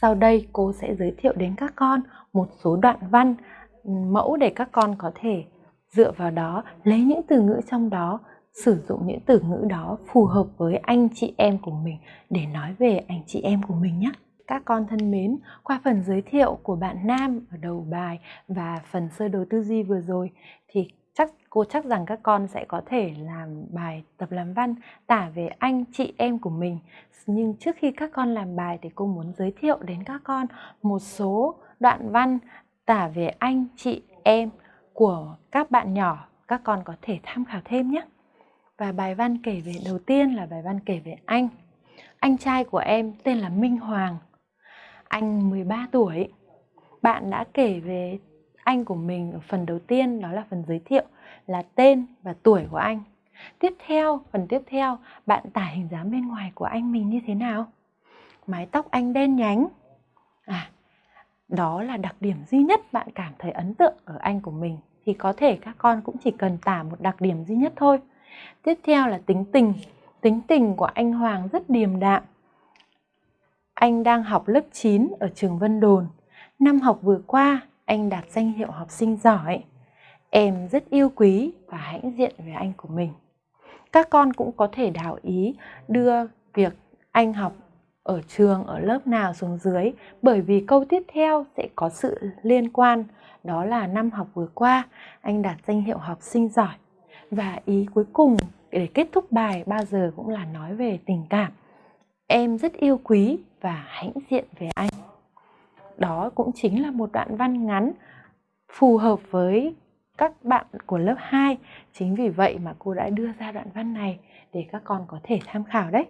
Sau đây cô sẽ giới thiệu đến các con một số đoạn văn ừ, mẫu để các con có thể dựa vào đó lấy những từ ngữ trong đó sử dụng những từ ngữ đó phù hợp với anh chị em của mình để nói về anh chị em của mình nhé. Các con thân mến, qua phần giới thiệu của bạn Nam ở đầu bài và phần sơ đồ tư duy vừa rồi thì cô chắc rằng các con sẽ có thể làm bài tập làm văn, tả về anh, chị em của mình. Nhưng trước khi các con làm bài thì cô muốn giới thiệu đến các con một số đoạn văn tả về anh, chị em của các bạn nhỏ các con có thể tham khảo thêm nhé. Và bài văn kể về, đầu tiên là bài văn kể về anh. Anh trai của em tên là Minh Hoàng. Anh 13 tuổi. Bạn đã kể về anh của mình ở phần đầu tiên đó là phần giới thiệu là tên và tuổi của anh. Tiếp theo, phần tiếp theo, bạn tả hình dáng bên ngoài của anh mình như thế nào? Mái tóc anh đen nhánh. À, đó là đặc điểm duy nhất bạn cảm thấy ấn tượng ở anh của mình thì có thể các con cũng chỉ cần tả một đặc điểm duy nhất thôi. Tiếp theo là tính tình. Tính tình của anh Hoàng rất điềm đạm. Anh đang học lớp 9 ở trường Vân Đồn. Năm học vừa qua, anh đạt danh hiệu học sinh giỏi. Em rất yêu quý và hãnh diện về anh của mình. Các con cũng có thể đảo ý đưa việc anh học ở trường, ở lớp nào xuống dưới bởi vì câu tiếp theo sẽ có sự liên quan đó là năm học vừa qua anh đạt danh hiệu học sinh giỏi và ý cuối cùng để kết thúc bài bao giờ cũng là nói về tình cảm em rất yêu quý và hãnh diện về anh đó cũng chính là một đoạn văn ngắn phù hợp với các bạn của lớp 2 chính vì vậy mà cô đã đưa ra đoạn văn này để các con có thể tham khảo đấy.